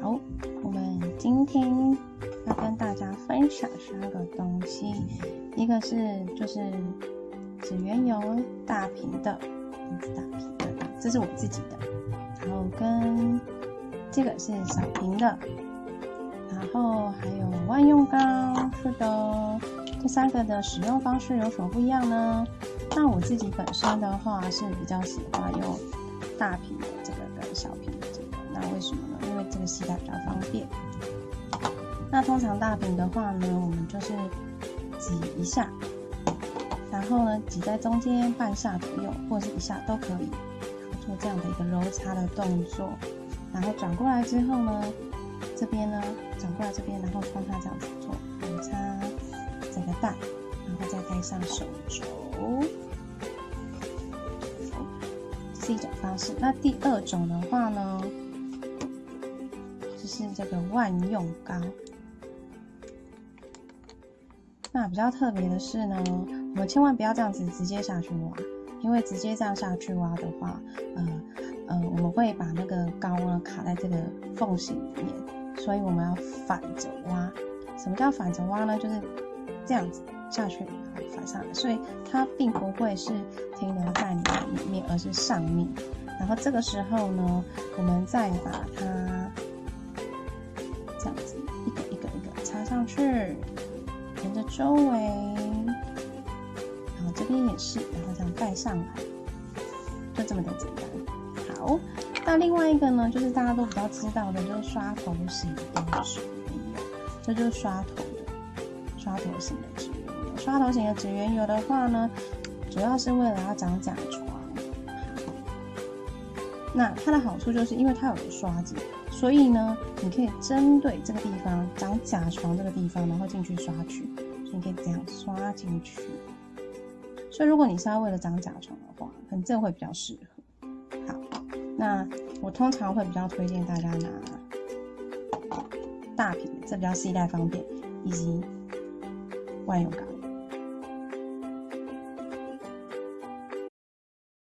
好，我们今天要跟大家分享三个东西，一个是就是指缘油大瓶的，大瓶的，这是我自己的，然后跟这个是小瓶的，然后还有万用膏，是的，这三个的使用方式有什么不一样呢？那我自己本身的话是比较喜欢用大瓶的这个跟小瓶的这个，那为什么呢？这个携带比较方便。那通常大饼的话呢，我们就是挤一下，然后呢挤在中间半下左右，或者是一下都可以，做这样的一个揉擦的动作。然后转过来之后呢，这边呢转过来这边，然后帮它这样子做揉擦整个蛋，然后再戴上手肘。是一种方式。那第二种的话呢，是这个万用膏。那比较特别的是呢，我们千万不要这样子直接下去挖，因为直接这样下去挖的话，呃呃，我们会把那个膏呢卡在这个缝隙里面，所以我们要反着挖。什么叫反着挖呢？就是这样子下去，反上来，所以它并不会是停留在你的里面，而是上面。然后这个时候呢，我们再把它这样子一个一个一个插上去，沿着周围，然后这边也是，然后这样盖上来，就这么的简单。好，那另外一个呢，就是大家都比较知道的，就是刷头型的指缘油，这就是刷头的刷头型的指缘油。刷头型的指缘油的话呢，主要是为了要长甲床。那它的好处就是因为它有个刷子，所以呢，你可以针对这个地方长甲床这个地方，然后进去刷去，你可以这样刷进去。所以如果你是要为了长甲床的话，可能这会比较适合。好，那我通常会比较推荐大家拿大瓶，这比较携带方便，以及万用膏。